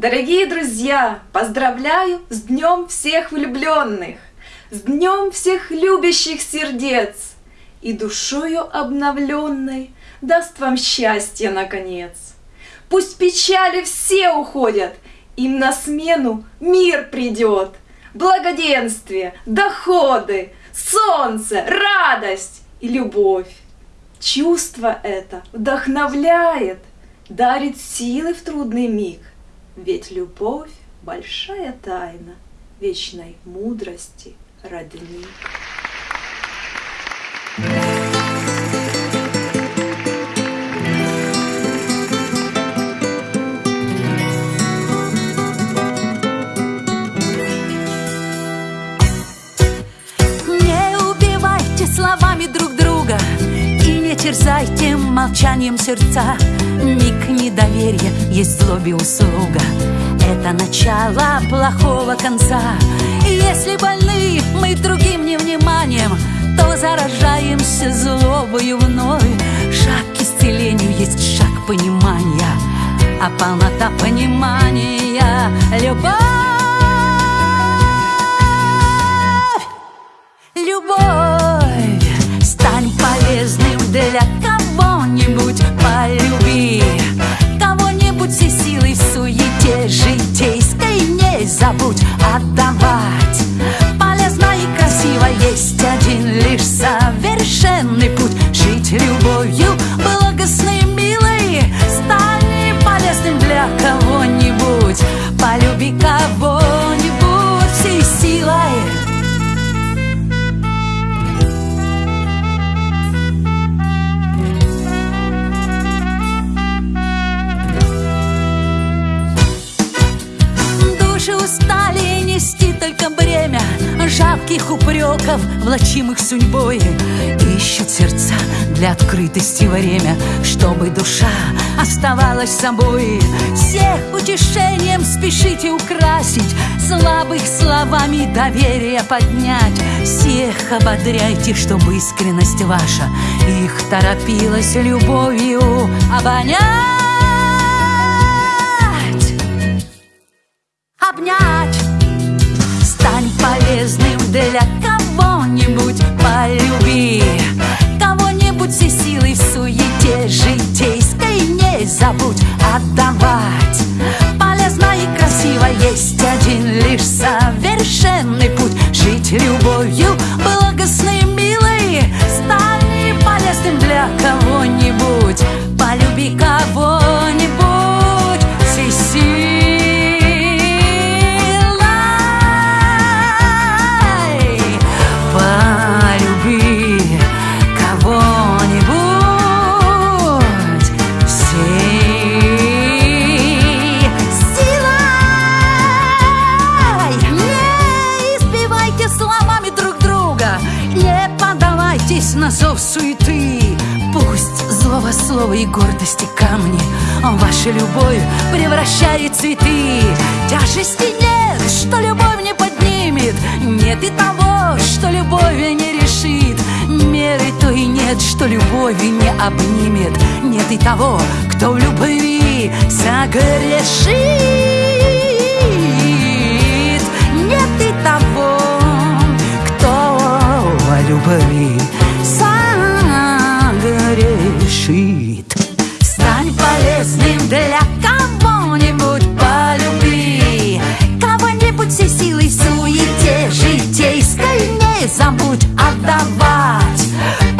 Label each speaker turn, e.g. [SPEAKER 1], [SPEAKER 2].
[SPEAKER 1] Дорогие друзья, поздравляю с Днем всех влюбленных, с Днем всех любящих сердец и душою обновленной даст вам счастье наконец. Пусть печали все уходят, им на смену мир придет, благоденствие, доходы, солнце, радость и любовь. Чувство это вдохновляет, дарит силы в трудный миг, ведь любовь — большая тайна вечной мудрости родник.
[SPEAKER 2] Терзайте молчанием сердца. Миг недоверия есть злобе услуга. Это начало плохого конца. И если больны мы другим невниманием То заражаемся злобою вновь. Шаг к исцелению есть шаг понимания. А полнота понимания — любовь кого-нибудь Полюби. Кого-нибудь все силой в суете житейской Не забудь Жалких упреков, влачимых судьбой Ищут сердца для открытости время Чтобы душа оставалась собой. Всех утешением спешите украсить Слабых словами доверие поднять. Всех ободряйте, чтобы искренность ваша Их торопилась любовью обонять. Обнять забудь отдавать. Полезно и красиво есть один лишь совершенный путь. Жить любовью Слово, слово и гордости камни. Ваша любовь превращает цветы. Тяжести нет, что любовь не поднимет. Нет и того, что любовь не решит. Меры то и нет, что любовь не обнимет. Нет и того, кто в любви согрешит. Нет и того, кто о любви отдавать